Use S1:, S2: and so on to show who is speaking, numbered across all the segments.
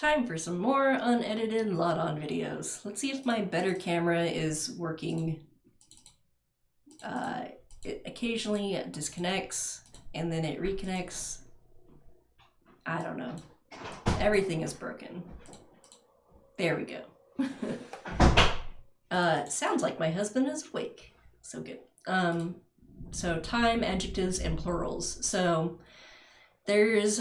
S1: Time for some more unedited Láadan videos. Let's see if my better camera is working. Uh, it occasionally disconnects and then it reconnects. I don't know. Everything is broken. There we go. uh, sounds like my husband is awake. So good. Um, so time, adjectives, and plurals. So there's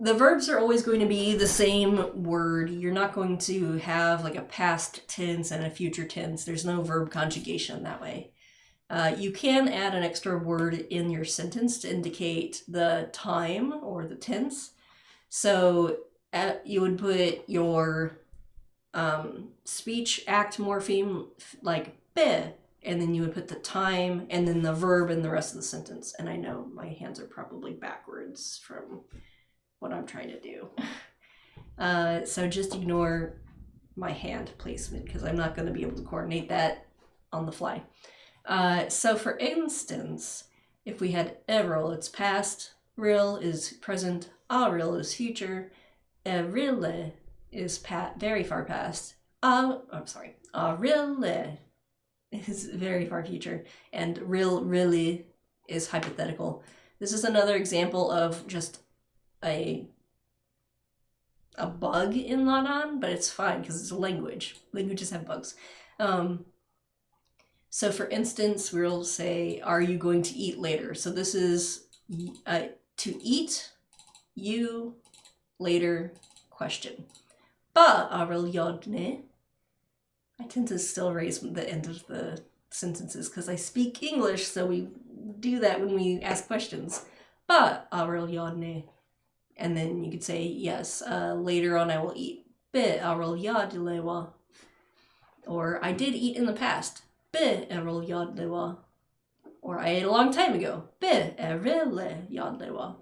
S1: the verbs are always going to be the same word. You're not going to have like a past tense and a future tense. There's no verb conjugation that way. Uh, you can add an extra word in your sentence to indicate the time or the tense. So uh, you would put your um, speech act morpheme like be, and then you would put the time and then the verb in the rest of the sentence. And I know my hands are probably backwards from what I'm trying to do. Uh, so just ignore my hand placement because I'm not going to be able to coordinate that on the fly. Uh, so for instance, if we had Errol, it's past, real is present, real is future, Erile is pat very far past, uh, I'm sorry, Arile is very far future, and real really is hypothetical. This is another example of just a a bug in Láadan, but it's fine because it's a language. Languages have bugs. Um, so for instance, we'll say, are you going to eat later? So this is uh, to eat, you, later, question. Ba yodne. I tend to still raise the end of the sentences because I speak English, so we do that when we ask questions. Ba arel yodne. And then you could say, yes, uh, later on I will eat. Be arel yadlewa. Or I did eat in the past. Be erol yadlewa. Or I ate a long time ago. Be erele yadlewa.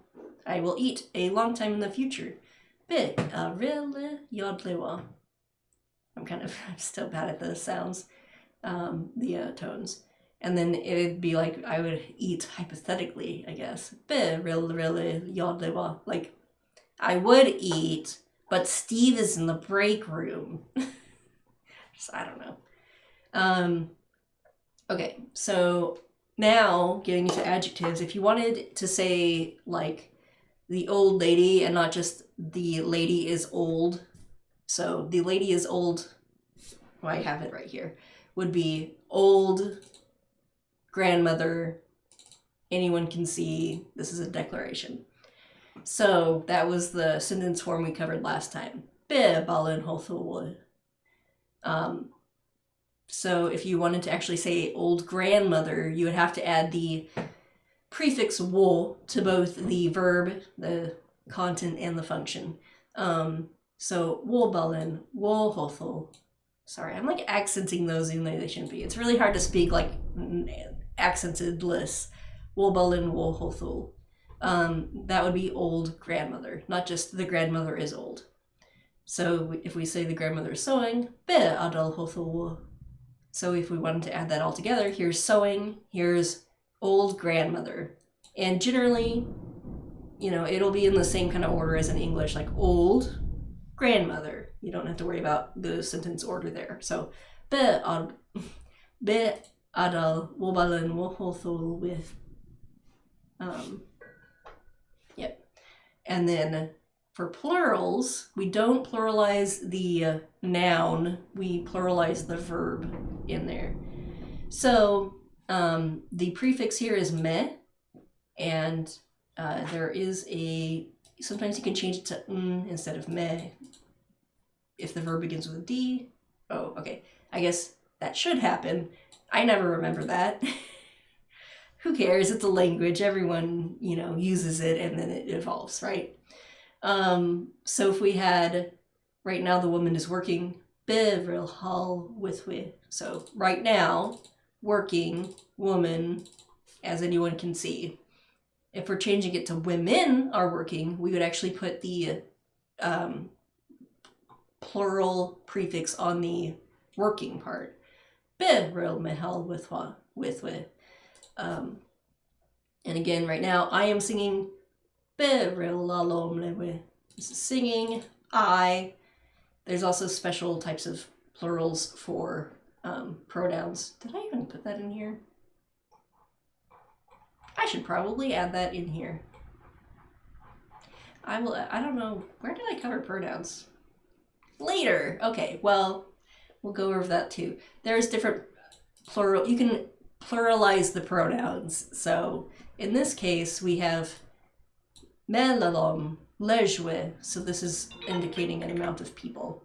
S1: I will eat a long time in the future. Be erele yadlewa. I'm kind of I'm still bad at the sounds, um, the uh, tones. And then it'd be like I would eat hypothetically, I guess. Like I would eat, but Steve is in the break room. Just, I don't know. Um, Okay, so now getting into adjectives, if you wanted to say like the old lady and not just the lady is old, so the lady is old, well, I have it right here, would be old grandmother, anyone can see, this is a declaration. So that was the sentence form we covered last time. Be ballen Um, so if you wanted to actually say old grandmother, you would have to add the prefix wo to both the verb, the content, and the function. Um, so woballen, wohothel. Sorry, I'm like accenting those even though they shouldn't be. It's really hard to speak like accented lists. Woballen, wohothel. Um, that would be old grandmother, not just the grandmother is old. So if we say the grandmother is sewing, be adal so if we wanted to add that all together, here's sewing, here's old grandmother. And generally, you know, it'll be in the same kind of order as in English, like old grandmother. You don't have to worry about the sentence order there. So, be be adal wobalen wohothul with, um, yep. And then for plurals, we don't pluralize the uh, noun, we pluralize the verb in there. So um, the prefix here is me, and uh, there is a, sometimes you can change it to n instead of me if the verb begins with a D. Oh, okay. I guess that should happen. I never remember that. Who cares? It's a language. Everyone, you know, uses it and then it evolves, right? Um, so if we had, right now the woman is working, bevril hall with we. So right now, working woman, as anyone can see. If we're changing it to women are working, we would actually put the um, plural prefix on the working part. Bevril mehal with with with. Um, and again, right now I am singing singing. I. There's also special types of plurals for um, pronouns. Did I even put that in here? I should probably add that in here. I will, I don't know, where did I cover pronouns? Later. Okay, well, we'll go over that too. There's different plural, you can pluralize the pronouns. So in this case, we have melalom, lejwe. So this is indicating an amount of people.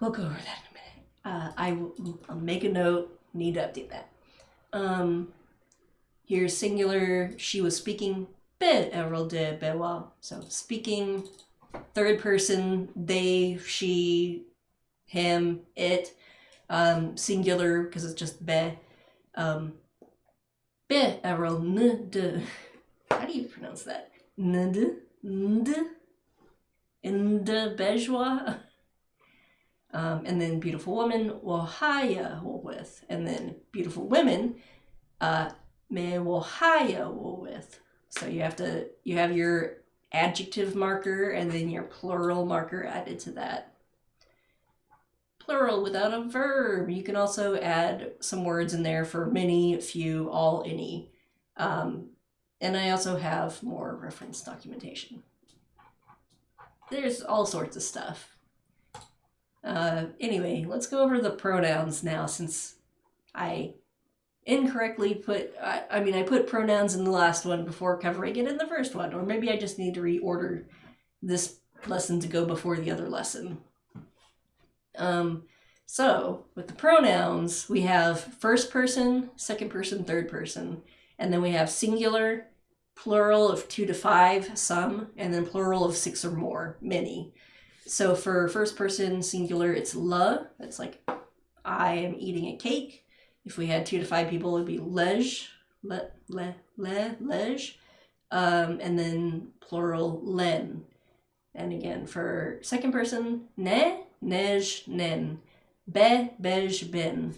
S1: We'll go over that in a minute. Uh, I will I'll make a note, need to update that. Um, here's singular, she was speaking, be erol de bewa. So speaking, third person, they, she, him, it. Um, singular, because it's just be. Um. How do you pronounce that? N de? N de? In de bejois? Um, and then beautiful woman, wahaya with, and then beautiful women, me wahaya with. So you have to, you have your adjective marker and then your plural marker added to that. Plural without a verb. You can also add some words in there for many, few, all, any. Um, and I also have more reference documentation. There's all sorts of stuff. Uh, anyway, let's go over the pronouns now since I incorrectly put, I, I mean, I put pronouns in the last one before covering it in the first one, or maybe I just need to reorder this lesson to go before the other lesson. Um, so with the pronouns, we have first person, second person, third person, and then we have singular, plural of two to five, some, and then plural of six or more, many. So for first person singular, it's le. It's like I am eating a cake. If we had two to five people, it'd be lej, le, le, le, lej. Um, and then plural len. And again, for second person, ne, nej, nen. Be, bej, bin.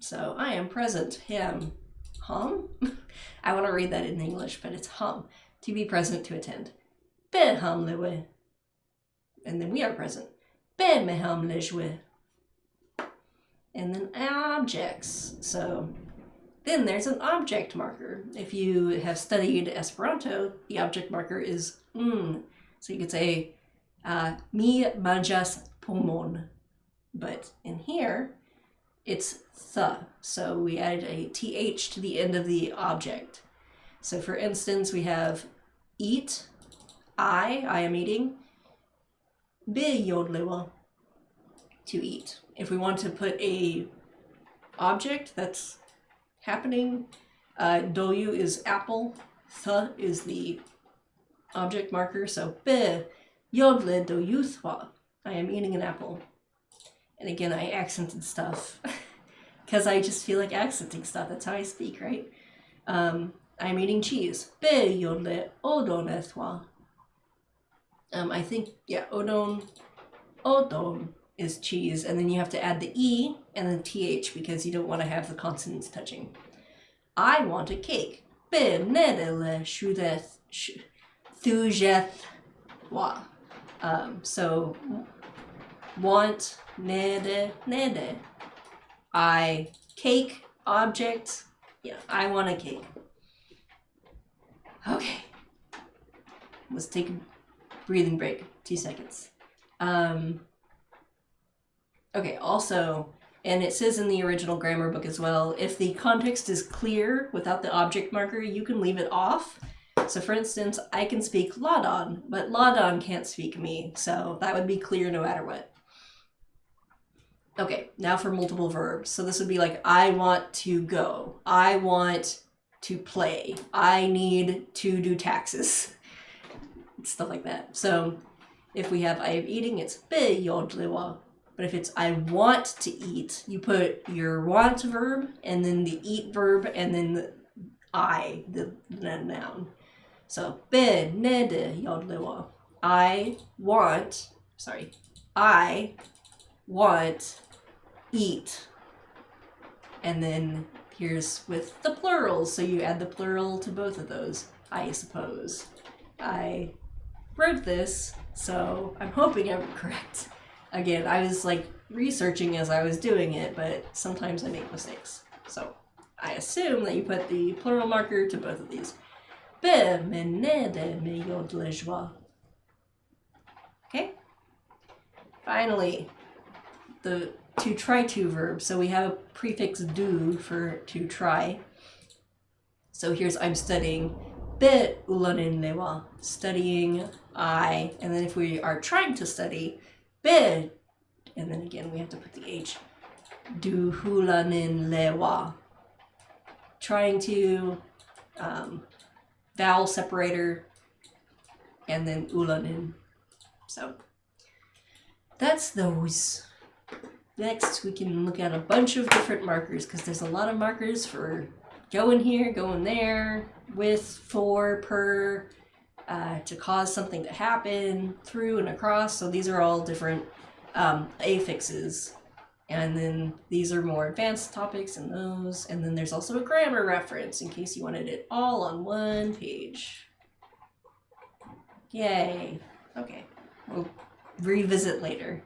S1: So I am present, him, hum. I want to read that in English, but it's hum. To be present, to attend. Be hum lewe and then we are present. Ben meham lejwe. And then objects. So then there's an object marker. If you have studied Esperanto, the object marker is mm. So you could say uh, mi manjas pomon. But in here, it's th. So we added a th to the end of the object. So for instance, we have eat, I, I am eating, bejodlewa, to eat. If we want to put a object that's happening, uh, doyu is apple, th is the object marker, so be yodle doyuthwa. I am eating an apple. And again, I accented stuff because I just feel like accenting stuff. That's how I speak, right? Um, I'm eating cheese. Be yodle odonethwa. Um, I think, yeah, odon, odon is cheese, and then you have to add the E and the TH because you don't want to have the consonants touching. I want a cake. Be nedele shudeth thujeth wa. Um, so, want, nede, nede. I, cake, object, yeah, I want a cake. Okay. Let's take a breathing break, two seconds. Um, okay, also, and it says in the original grammar book as well, if the context is clear without the object marker, you can leave it off. So for instance, I can speak Láadan, but Láadan can't speak me, so that would be clear no matter what. Okay, now for multiple verbs. So this would be like, I want to go. I want to play. I need to do taxes stuff like that. So if we have I am eating, it's be yodlewa. But if it's I want to eat, you put your want verb and then the eat verb and then the I, the, the noun. So be nede yodlewa. I want, sorry, I want eat. And then here's with the plurals, so you add the plural to both of those, I suppose. I wrote this So I'm hoping I'm correct. Again, I was like researching as I was doing it, but sometimes I make mistakes. So I assume that you put the plural marker to both of these. Me yodle joie. Okay? Finally, the to try to verb. So we have a prefix do for to try. So here's I'm studying. Be ulanin lewa. Studying I. And then if we are trying to study, be. And then again we have to put the H. Du hulanin lewa. Trying to um, vowel separator and then ulanin. So that's those. Next, we can look at a bunch of different markers because there's a lot of markers for going here, going there, with, for, per, uh, to cause something to happen, through and across. So these are all different um, affixes. And then these are more advanced topics and those. And then there's also a grammar reference in case you wanted it all on one page. Yay. Okay. We'll revisit later.